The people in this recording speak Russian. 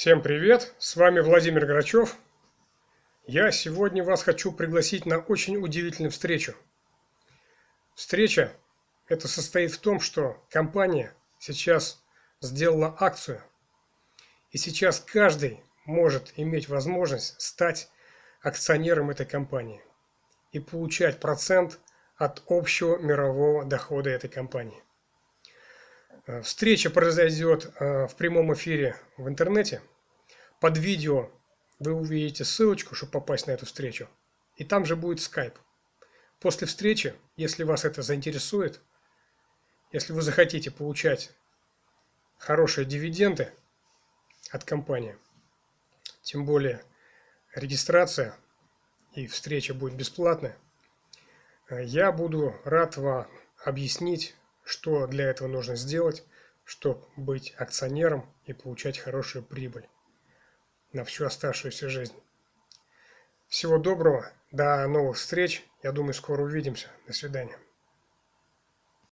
Всем привет! С вами Владимир Грачев. Я сегодня вас хочу пригласить на очень удивительную встречу. Встреча это состоит в том, что компания сейчас сделала акцию. И сейчас каждый может иметь возможность стать акционером этой компании и получать процент от общего мирового дохода этой компании. Э, встреча произойдет э, в прямом эфире в интернете. Под видео вы увидите ссылочку, чтобы попасть на эту встречу. И там же будет скайп. После встречи, если вас это заинтересует, если вы захотите получать хорошие дивиденды от компании, тем более регистрация и встреча будет бесплатная, я буду рад вам объяснить что для этого нужно сделать, чтобы быть акционером и получать хорошую прибыль на всю оставшуюся жизнь. Всего доброго, до новых встреч. Я думаю, скоро увидимся. До свидания.